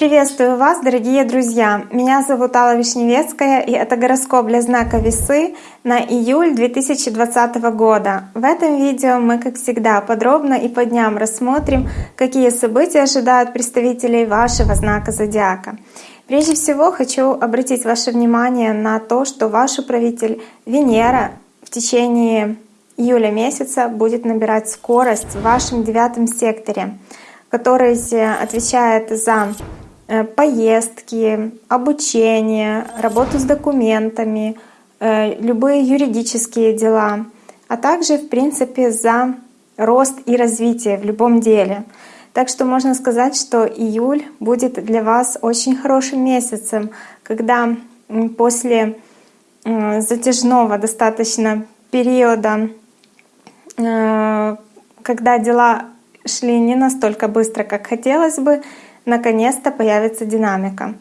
Приветствую вас, дорогие друзья! Меня зовут Алла Вишневецкая, и это гороскоп для знака Весы на июль 2020 года. В этом видео мы, как всегда, подробно и по дням рассмотрим, какие события ожидают представителей вашего знака Зодиака. Прежде всего хочу обратить ваше внимание на то, что ваш управитель Венера в течение июля месяца будет набирать скорость в вашем девятом секторе, который отвечает за Э, поездки, обучение, работу с документами, э, любые юридические дела, а также, в принципе, за рост и развитие в любом деле. Так что можно сказать, что июль будет для вас очень хорошим месяцем, когда после э, затяжного достаточно периода, когда дела шли не настолько быстро, как хотелось бы, наконец-то появится динамика.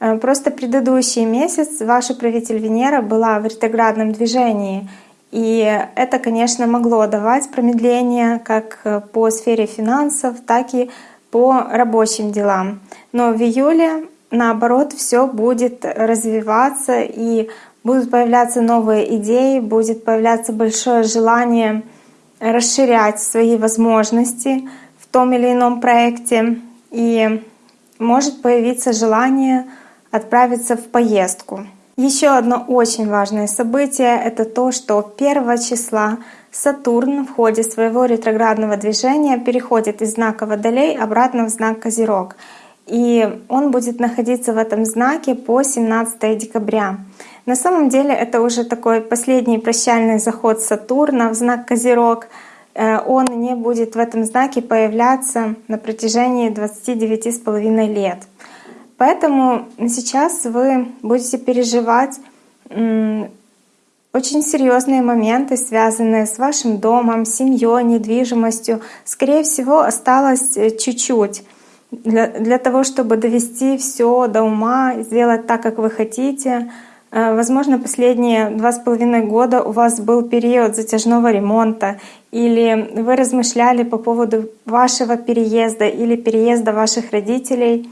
Э, просто предыдущий месяц ваша правитель Венера была в ретроградном движении, и это, конечно, могло давать промедление как э, по сфере финансов, так и по рабочим делам. Но в июле, наоборот, все будет развиваться и будут появляться новые идеи, будет появляться большое желание расширять свои возможности в том или ином проекте и может появиться желание отправиться в поездку. Еще одно очень важное событие — это то, что 1 числа Сатурн в ходе своего ретроградного движения переходит из знака Водолей обратно в знак Козерог. И он будет находиться в этом знаке по 17 декабря. На самом деле это уже такой последний прощальный заход Сатурна в знак Козерог — Э, он не будет в этом знаке появляться на протяжении 29,5 лет. Поэтому сейчас вы будете переживать очень серьезные моменты, связанные с вашим домом, семьей, недвижимостью. Скорее всего, осталось э, чуть-чуть для, для того, чтобы довести все до ума, сделать так, как вы хотите. Э, возможно, последние два с половиной года у вас был период затяжного ремонта, или вы размышляли по поводу вашего переезда или переезда ваших родителей.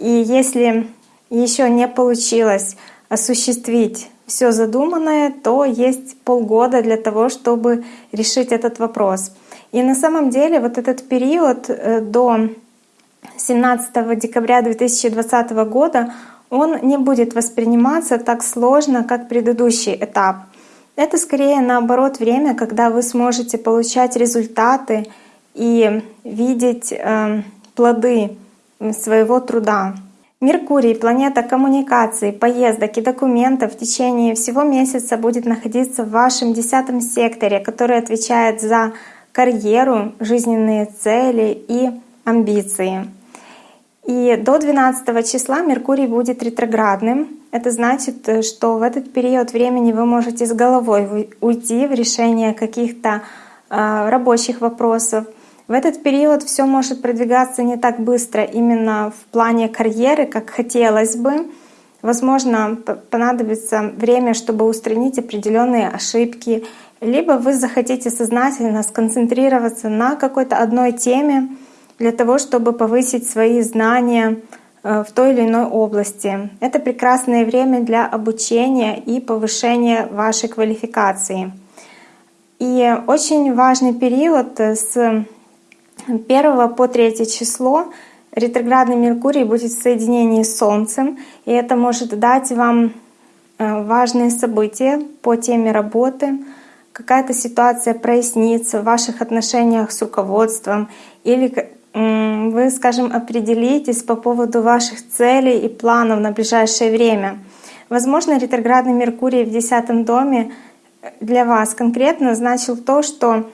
И если еще не получилось осуществить все задуманное, то есть полгода для того, чтобы решить этот вопрос. И на самом деле вот этот период э, до 17 декабря 2020 года он не будет восприниматься так сложно, как предыдущий этап. Это скорее наоборот время, когда вы сможете получать результаты и видеть э, плоды своего труда. Меркурий, планета коммуникаций, поездок и документов в течение всего месяца будет находиться в вашем десятом секторе, который отвечает за карьеру, жизненные цели и амбиции. И до 12 числа Меркурий будет ретроградным. Это значит, э, что в этот период времени вы можете с головой уйти в решение каких-то э, рабочих вопросов. В этот период все может продвигаться не так быстро именно в плане карьеры, как хотелось бы. Возможно, понадобится время, чтобы устранить определенные ошибки, либо вы захотите сознательно сконцентрироваться на какой-то одной теме, для того, чтобы повысить свои знания э, в той или иной области. Это прекрасное время для обучения и повышения вашей квалификации. И очень важный период с 1 по 3 число ретроградный Меркурий будет в соединении с Солнцем, и это может дать вам э, важные события по теме работы, какая-то ситуация прояснится в ваших отношениях с руководством или вы, скажем, определитесь по поводу ваших целей и планов на ближайшее время. Возможно, ретроградный Меркурий в десятом доме для вас конкретно значил то, что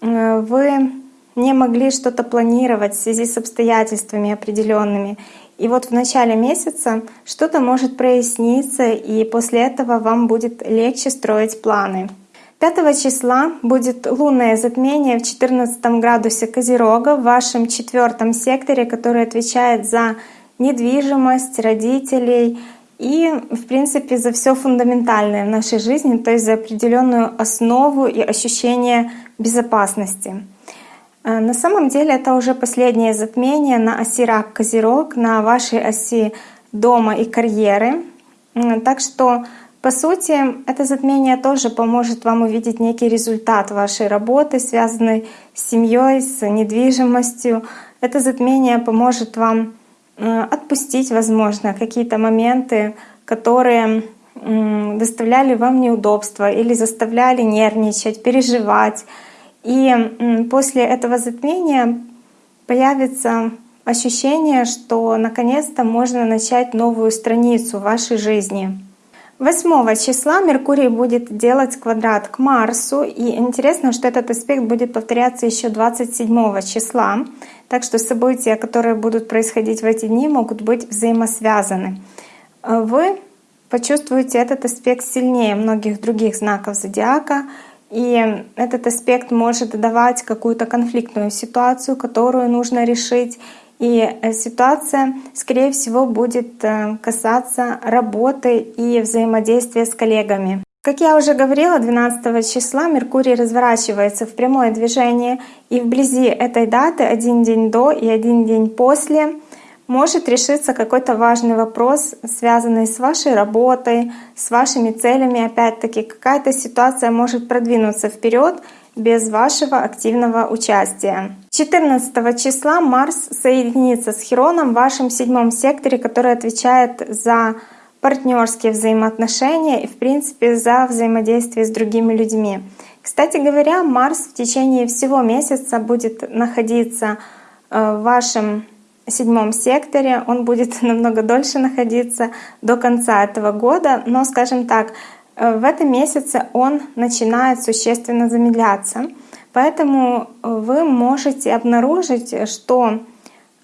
э, вы не могли что-то планировать в связи с обстоятельствами определенными. И вот в начале месяца что-то может проясниться, и после этого вам будет легче строить планы. 5 числа будет лунное затмение в 14 градусе Козерога в вашем четвертом секторе, который отвечает за недвижимость родителей и, в принципе, за все фундаментальное в нашей жизни, то есть за определенную основу и ощущение безопасности. Э, на самом деле это уже последнее затмение на оси Рак-Козерог, на вашей оси дома и карьеры. Так что, по сути, это затмение тоже поможет вам увидеть некий результат вашей работы, связанный с семьей, с недвижимостью. Это затмение поможет вам э, отпустить, возможно, какие-то моменты, которые доставляли вам неудобства или заставляли нервничать, переживать. И после этого затмения появится ощущение, что наконец-то можно начать новую страницу вашей жизни. 8 числа Меркурий будет делать квадрат к Марсу, и интересно, что этот аспект будет повторяться еще 27 числа, так что события, которые будут происходить в эти дни, могут быть взаимосвязаны. Вы почувствуете этот аспект сильнее многих других знаков зодиака, и этот аспект может давать какую-то конфликтную ситуацию, которую нужно решить. И э, ситуация, скорее всего, будет э, касаться работы и взаимодействия с коллегами. Как я уже говорила, 12 числа Меркурий разворачивается в прямое движение, и вблизи этой даты, один день до и один день после, может решиться какой-то важный вопрос, связанный с вашей работой, с вашими целями. Опять-таки, какая-то ситуация может продвинуться вперед без вашего активного участия. 14 числа Марс соединится с Хероном в вашем седьмом секторе, который отвечает за партнерские взаимоотношения и, в принципе, за взаимодействие с другими людьми. Кстати говоря, Марс в течение всего месяца будет находиться э, в вашем седьмом секторе. Он будет намного дольше находиться до конца этого года, но, скажем так, в этом месяце он начинает существенно замедляться. Поэтому э, вы можете обнаружить, что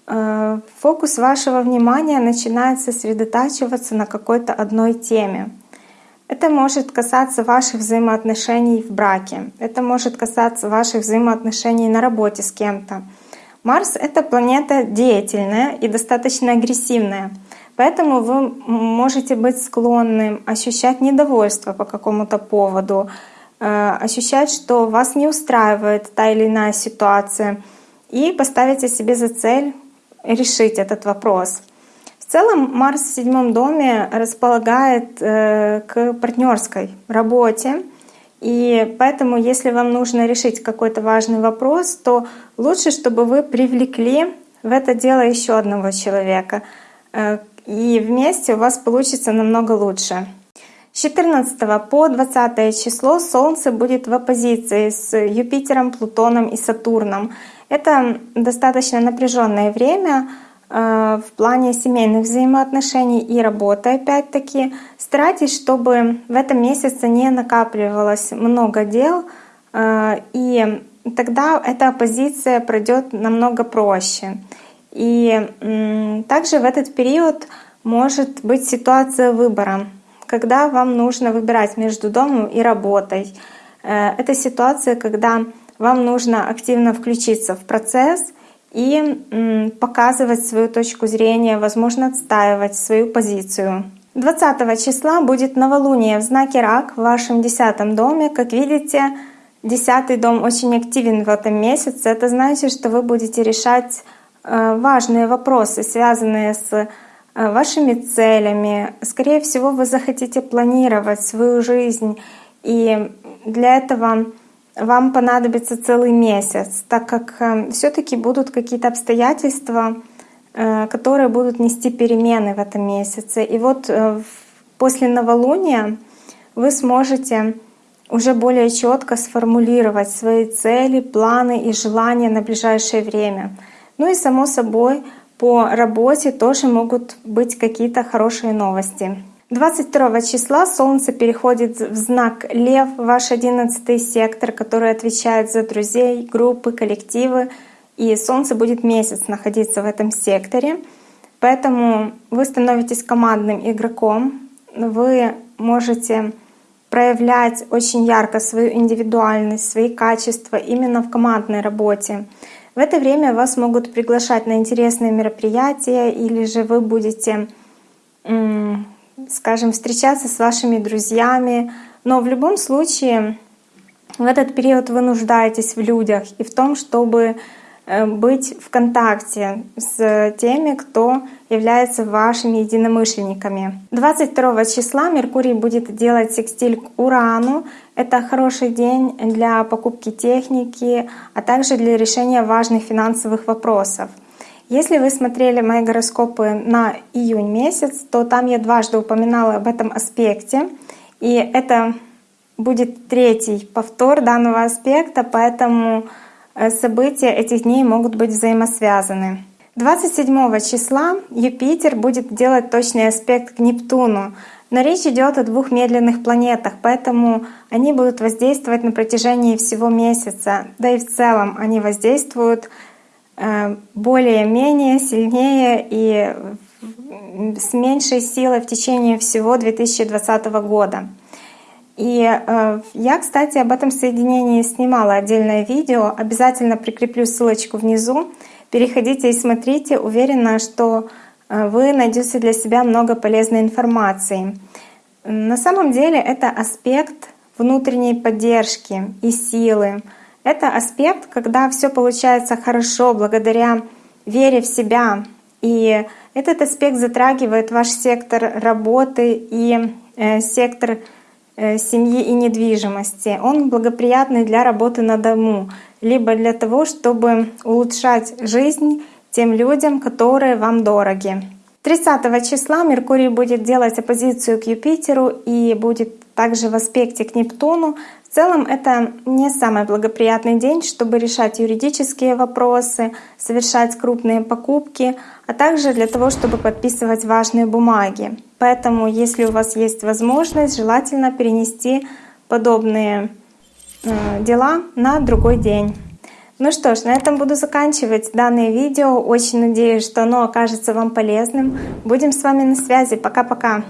э, фокус вашего внимания начинает сосредотачиваться на какой-то одной теме. Это может касаться ваших взаимоотношений в браке, это может касаться ваших взаимоотношений на работе с кем-то, Марс — это планета деятельная и достаточно агрессивная. Поэтому вы можете быть склонны ощущать недовольство по какому-то поводу, э, ощущать, что вас не устраивает та или иная ситуация, и поставите себе за цель решить этот вопрос. В целом Марс в седьмом доме располагает э, к партнерской работе, и поэтому, если вам нужно решить какой-то важный вопрос, то лучше, чтобы вы привлекли в это дело еще одного человека. И вместе у вас получится намного лучше. С 14 по 20 число Солнце будет в оппозиции с Юпитером, Плутоном и Сатурном. Это достаточно напряженное время, Э, в плане семейных взаимоотношений и работы опять-таки. Старайтесь, чтобы в этом месяце не накапливалось много дел, э, и тогда эта позиция пройдет намного проще. И также в этот период может быть ситуация выбора, когда вам нужно выбирать между домом и работой. Э, это ситуация, когда вам нужно активно включиться в процесс — и показывать свою точку зрения, возможно, отстаивать свою позицию. 20 числа будет новолуние в знаке Рак в вашем десятом доме. Как видите, десятый дом очень активен в этом месяце. Это значит, что вы будете решать важные вопросы, связанные с э, вашими целями. Скорее всего, вы захотите планировать свою жизнь. И для этого вам понадобится целый месяц, так как э, все-таки будут какие-то обстоятельства, э, которые будут нести перемены в этом месяце. И вот э, после новолуния вы сможете уже более четко сформулировать свои цели, планы и желания на ближайшее время. Ну и само собой по работе тоже могут быть какие-то хорошие новости. 22 числа Солнце переходит в знак Лев, ваш одиннадцатый сектор, который отвечает за друзей, группы, коллективы. И Солнце будет месяц находиться в этом секторе. Поэтому вы становитесь командным игроком. Вы можете проявлять очень ярко свою индивидуальность, свои качества именно в командной работе. В это время вас могут приглашать на интересные мероприятия, или же вы будете скажем, встречаться с вашими друзьями. Но в любом случае в этот период вы нуждаетесь в людях и в том, чтобы э, быть в контакте с теми, кто является вашими единомышленниками. 22 числа Меркурий будет делать секстиль к Урану. Это хороший день для покупки техники, а также для решения важных финансовых вопросов. Если вы смотрели мои гороскопы на июнь месяц, то там я дважды упоминала об этом аспекте. И это будет третий повтор данного аспекта, поэтому э, события этих дней могут быть взаимосвязаны. 27 числа Юпитер будет делать точный аспект к Нептуну. Но речь идет о двух медленных планетах, поэтому они будут воздействовать на протяжении всего месяца. Да и в целом они воздействуют Э, более-менее сильнее и с меньшей силой в течение всего 2020 года. И э, я, кстати, об этом соединении снимала отдельное видео. Обязательно прикреплю ссылочку внизу. Переходите и смотрите. Уверена, что э, вы найдете для себя много полезной информации. На самом деле это аспект внутренней поддержки и силы, это аспект, когда все получается хорошо благодаря вере в себя. И этот аспект затрагивает ваш сектор работы и э, сектор семьи и недвижимости. Он благоприятный для работы на дому, либо для того, чтобы улучшать жизнь тем людям, которые вам дороги. 30 числа Меркурий будет делать оппозицию к Юпитеру и будет также в аспекте к Нептуну. В целом это не самый благоприятный день, чтобы решать юридические вопросы, совершать крупные покупки, а также для того, чтобы подписывать важные бумаги. Поэтому, если у вас есть возможность, желательно перенести подобные э, дела на другой день. Ну что ж, на этом буду заканчивать данное видео. Очень надеюсь, что оно окажется вам полезным. Будем с вами на связи. Пока-пока.